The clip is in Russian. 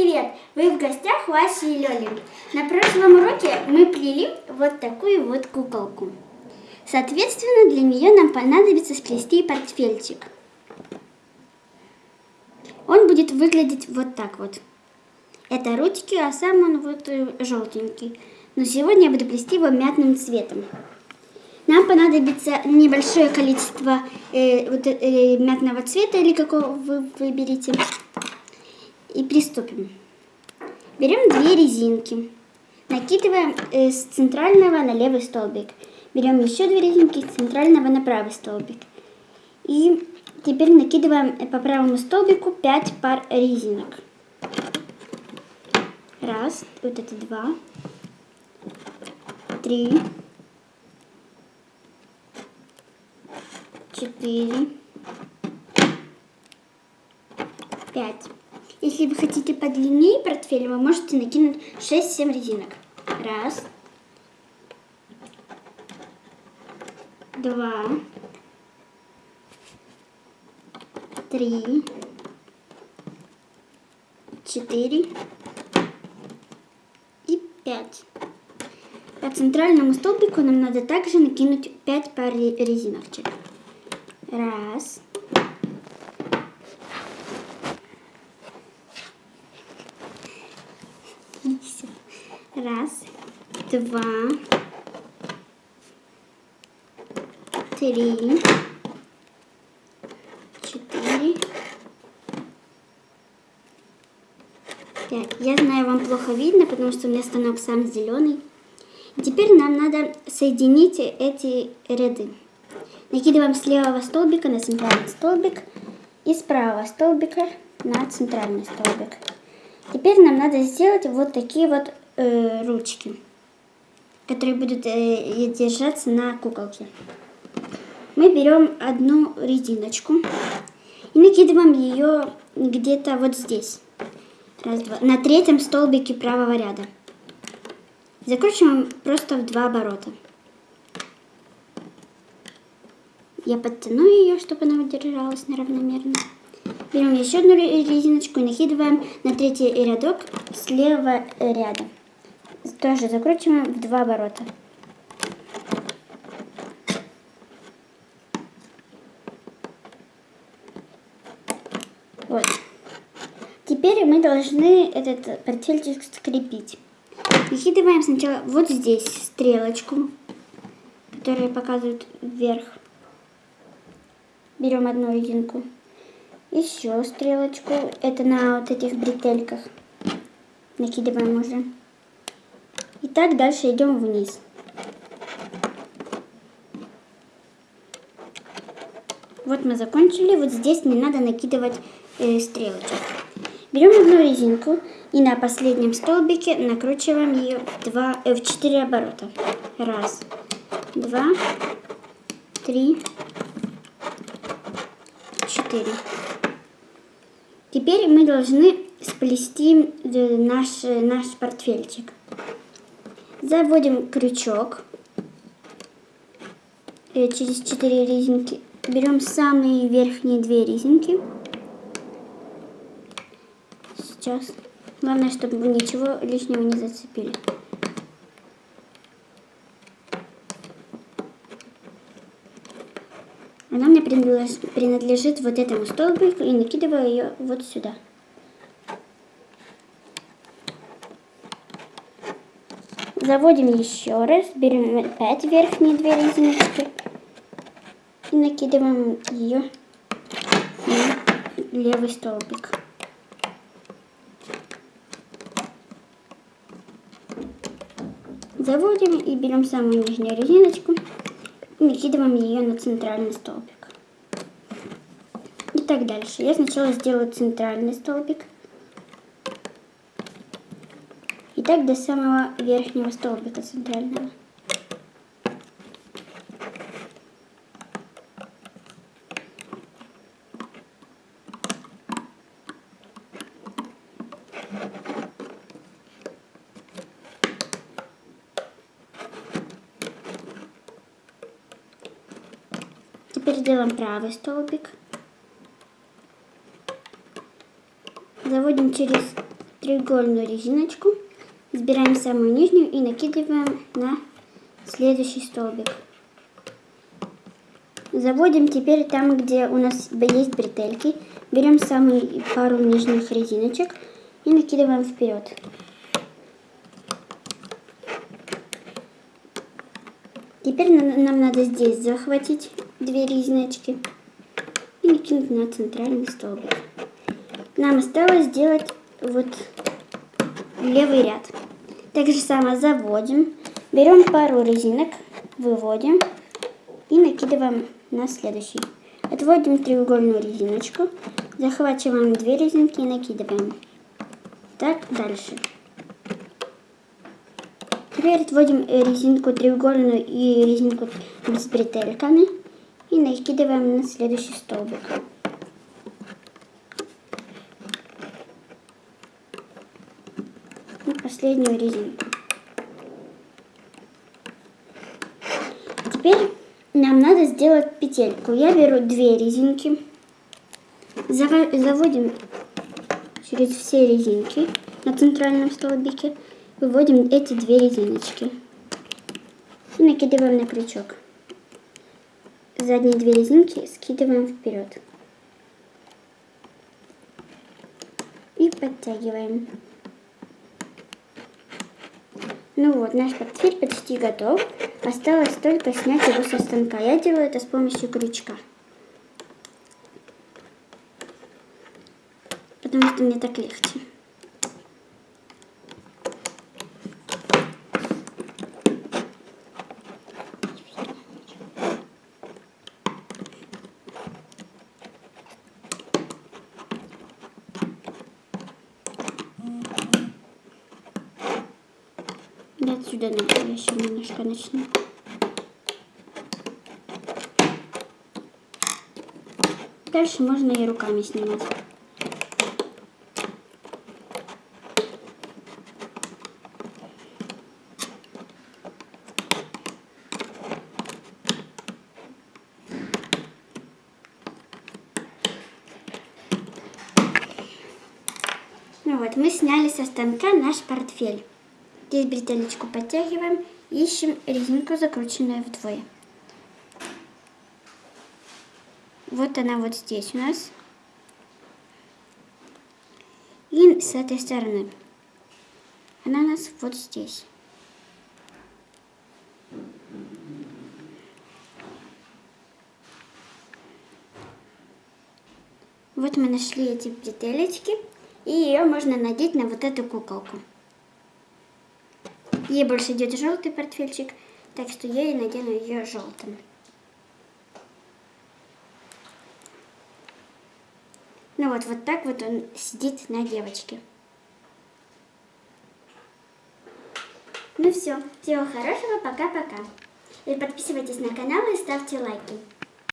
привет! Вы в гостях у Аси и Лёли. На прошлом уроке мы плели вот такую вот куколку. Соответственно, для нее нам понадобится сплести портфельчик. Он будет выглядеть вот так вот. Это ручки, а сам он вот э, желтенький. Но сегодня я буду плести его мятным цветом. Нам понадобится небольшое количество э, вот, э, мятного цвета или какого вы выберете. И приступим. Берем две резинки. Накидываем э, с центрального на левый столбик. Берем еще две резинки с центрального на правый столбик. И теперь накидываем по правому столбику 5 пар резинок. Раз, вот это два, три, четыре, пять. Если вы хотите подлиннее портфель, вы можете накинуть 6-7 резинок. Раз. Два. Три. Четыре. И пять. По центральному столбику нам надо также накинуть 5 пар резиночек. Раз. Раз, два, три, четыре, пять. Я знаю, вам плохо видно, потому что у меня станок сам зеленый. Теперь нам надо соединить эти ряды. Накидываем с левого столбика на центральный столбик и с правого столбика на центральный столбик. Теперь нам надо сделать вот такие вот э, ручки, которые будут э, держаться на куколке. Мы берем одну резиночку и накидываем ее где-то вот здесь. Раз, два. На третьем столбике правого ряда. Закручиваем просто в два оборота. Я подтяну ее, чтобы она удержалась неравномерно. Берем еще одну резиночку и накидываем на третий рядок слева ряда тоже закручиваем в два оборота. Вот. Теперь мы должны этот портфельчик скрепить. Накидываем сначала вот здесь стрелочку, которая показывает вверх. Берем одну резинку. Еще стрелочку. Это на вот этих бретельках. Накидываем уже. И так дальше идем вниз. Вот мы закончили. Вот здесь не надо накидывать э, стрелочек. Берем одну резинку и на последнем столбике накручиваем ее два, э, в 4 оборота. Раз, два, три, четыре. Теперь мы должны сплести э, наш, э, наш портфельчик. Заводим крючок э, через 4 резинки. Берем самые верхние две резинки. Сейчас. Главное, чтобы ничего лишнего не зацепили. Она мне принадлежит вот этому столбику и накидываю ее вот сюда. Заводим еще раз, берем опять верхние две резиночки и накидываем ее на левый столбик. Заводим и берем самую нижнюю резиночку и накидываем ее на центральный столбик. И так дальше. Я сначала сделаю центральный столбик. И так до самого верхнего столбика центрального. Теперь делаем правый столбик. Заводим через треугольную резиночку, сбираем самую нижнюю и накидываем на следующий столбик. Заводим теперь там, где у нас есть бретельки. Берем самую пару нижних резиночек и накидываем вперед. Теперь нам надо здесь захватить две резиночки и накинуть на центральный столбик. Нам осталось сделать вот левый ряд. Так же самое заводим, берем пару резинок, выводим и накидываем на следующий. Отводим треугольную резиночку, захватываем две резинки и накидываем. Так дальше. Теперь отводим резинку треугольную и резинку с бретельками и накидываем на следующий столбик. И последнюю резинку. Теперь нам надо сделать петельку. Я беру две резинки, заводим через все резинки на центральном столбике, выводим эти две резиночки и накидываем на крючок. Задние две резинки скидываем вперед и подтягиваем. Ну вот, наш портфель почти готов. Осталось только снять его со станка. Я делаю это с помощью крючка. Потому что мне так легче. Отсюда я еще немножко начну. Дальше можно и руками снимать. Ну вот, мы сняли со станка наш портфель. Здесь бретелечку подтягиваем, ищем резинку, закрученную вдвое. Вот она вот здесь у нас. И с этой стороны. Она у нас вот здесь. Вот мы нашли эти бретелечки. И ее можно надеть на вот эту куколку. Ей больше идет желтый портфельчик, так что я и надену ее желтым. Ну вот, вот так вот он сидит на девочке. Ну все, всего хорошего, пока-пока. И подписывайтесь на канал и ставьте лайки.